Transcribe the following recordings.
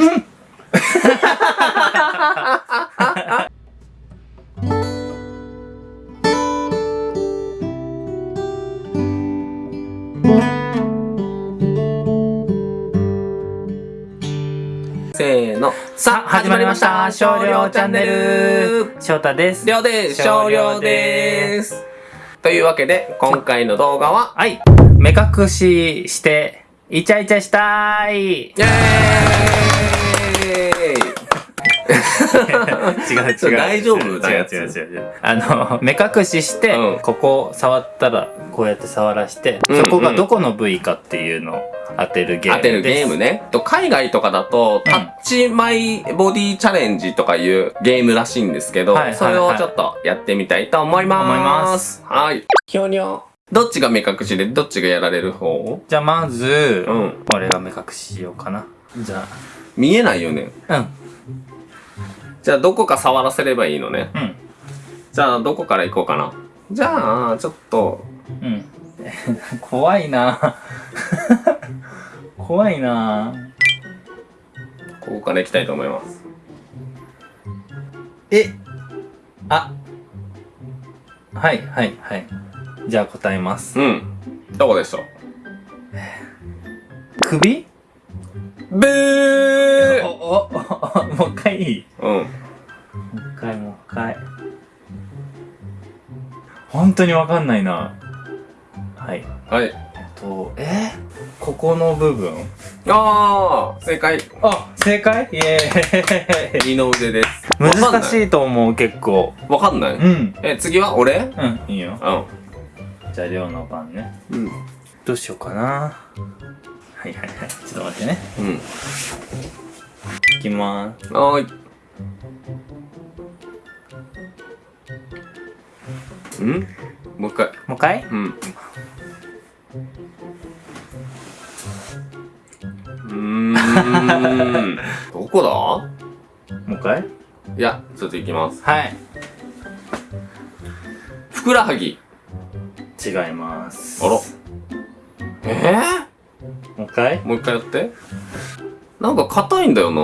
せーの。さあ、始まりました。少量チャンネル。翔太です。りょうです。少量です。というわけで、今回の動画は、はい。目隠しして、イチャイチャしたい。イェーイ違う違う。大丈夫？な違う違う違う違う。あの、目隠しして、うんここ触ったら、こうやって触らして、うんうんそこがどこの部位かっていうのを当てるゲームです。当てるゲームね。と海外とかだと、タッチマイボディチャレンジとかいうゲームらしいんですけど、はいはいはいそれをちょっとやってみたいと思います。思いますはい。ひょにょ。どっちが目隠しで、どっちがやられる方？じゃあまず、うん俺が目隠ししようかな。じゃ見えないよね。あ、うん。じゃあどこか触らせればいいのね。うん。じゃあどこから行こうかな。じゃあ、ちょっと、うん。怖いな 怖いなここから行きたいと思います。えあはいはいはいじゃあ答えますうん。どこでしょう？首？ブーおおおもう一回いい？本当にわかんないなはいはい。えっとえ？ここの部分？あー、正解。あ正解？イエーイ 二の腕です。難しい。いと思う結構わかんないうんえ、次は俺？うんいいようん。じゃあ亮の番ねうん。どうしようかなはいはいはいちょっと待ってねうん。いきまーすはーい。ん？もう一回。もう一回？うん。うーん。どこもう一回？だいや、ちょっと行きます。はいふくらはぎ。違いますあら。えもう一回？ー、もう一回やって。なんか硬いんだよな。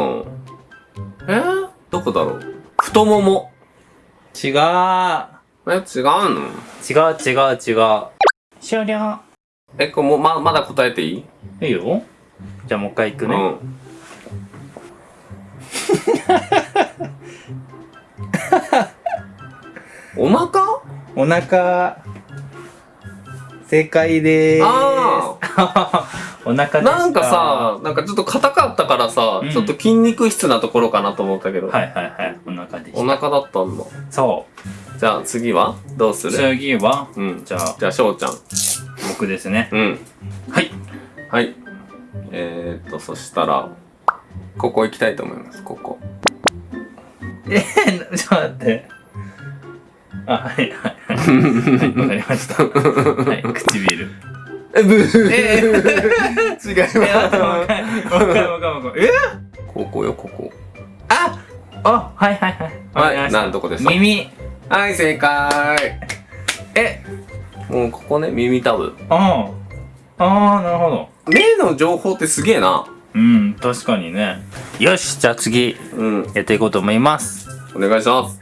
えー、どこだろう？太もも。違うえ、違うの？違う違う違う。終了。え、これもうま、まだ答えていい？いいよ。じゃあもう一回いくね、うん。お腹？お腹。正解でーす。あ お腹でした。なんかさ、なんかちょっと硬かったからさ、うん。ちょっと筋肉質なところかなと思ったけど、はいはいはい。お腹でした。お腹だったんだ。そじゃあ次は？どうすうる？次は？うん。じゃあ。じゃあ、しょうちゃん。僕ですね。うん。はい。はい。えーっと、そしたら、ここ行きたいと思います、ここ。えー、ちょっと待って。あはいはいはい。はい わかりました。はい唇。え、ブー。え違います。えここよ、ここ。ああはいはいはい。はい、なんとこでしょう耳はい、正解。えもうここね、耳たぶ。ああああなるほど目の情報ってすげえな。うん確かにねよしじゃあ次うん、やっていこうと思いますお願いします。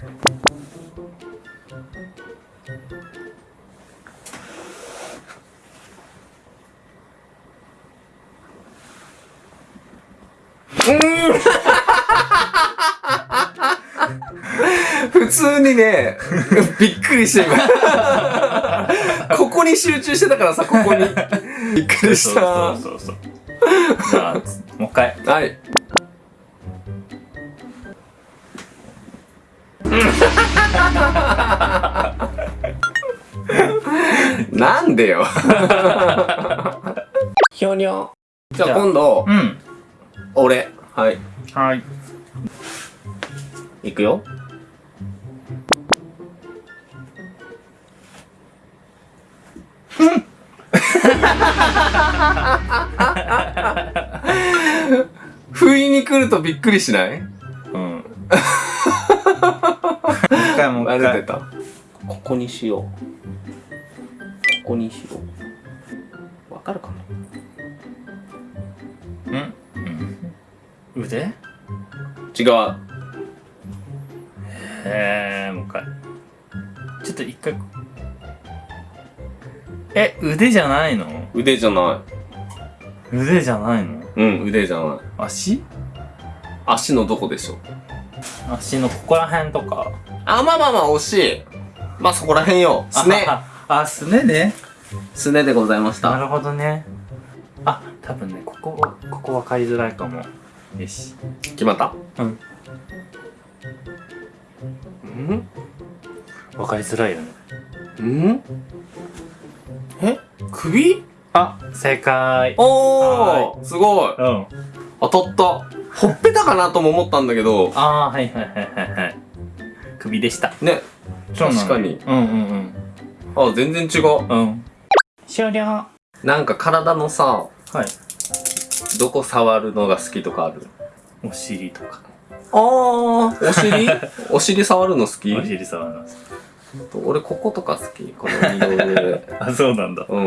普通にね、びっくりして今。ここに集中してたからさ、ここに。びっくりした。そうそうそうそうじゃあもう一回はい。なんでよ。ひょにょ。じゃあじゃあ今度、うん俺。はい。はいいくよ。不意に来るとびっくりしない？うん もう一回もうあ一回れ出た？ここにしよう。ここにしよう。わかるかな？うん？うん腕？違う。えー、もう一回。ちょっと一回。え、腕じゃないの？腕じゃな腕じゃないの？い。うん、腕じゃない。足？足のどこでしょう？足のここら辺とか。あ、まあまあまあ、惜しい。まあそこら辺よ。すね。あ、すねね。すねでございました。なるほどね。あ、多分ね、ここ、ここ分かりづらいかも。よし。決まったうん。うん？分かりづらいよね。うん？え首？あ、正解。おーすごいうん。当たったほっぺたかなとも思ったんだけど、あー、はいはいはいはいはい。首でした。ね、確かに。うんうんあ、全然違う。うん。うん。終了。はなんか体のさ、い。どこ触るのが好きとかある？お尻とか。あー、お尻？お尻触るの好き？お尻触ります。俺こことか好き。この二の腕。あ、そうなんだ。うん。う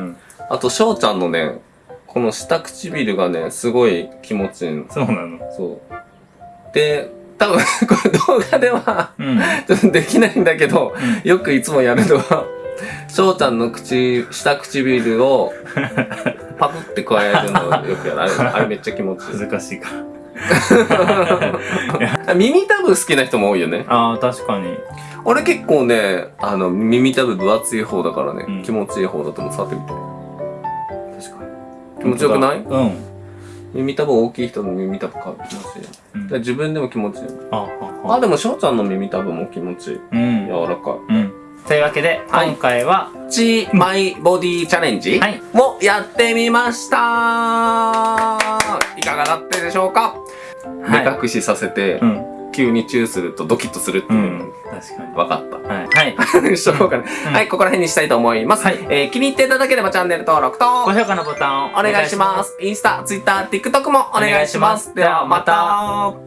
ん。あと、翔ちゃんのね、この下唇がね、すごい気持ちいいの。そうなの。そう。で、多分、これ動画では、うん。ちょっとできないんだけど、よくいつもやるのは、翔ちゃんの口、下唇を、パクって加えるのをよくやる。あれ、あれめっちゃ気持ちいい。難しいか。耳たぶ好きな人も多いよね。ああ、確かに。俺結構ね、あの、耳たぶ分厚い方だからね、うん気持ちいい方だと思う。触ってみて。確かに。気持ちよくない？うん。耳たぶ大きい人の耳たぶか気持ちいいよ。うんだから自分でも気持ちいいよ。あ、あ、あ、でも翔ちゃんの耳たぶも気持ちいい。うん。柔らかい。うん。というわけで、はい今回は、チーマイボディチャレンジはいもやってみましたいかがだったでしょうか、はい目隠しさせて、うん。急にチューするとドキッとするってういうのん。確かに。分かった。はい。はい。しょうがなはい、ここら辺にしたいと思います。はいえー気に入っていただければチャンネル登録と、高評価のボタンをお願いします。インスタ、ツイッター、TikTok もお願いします。ではまた。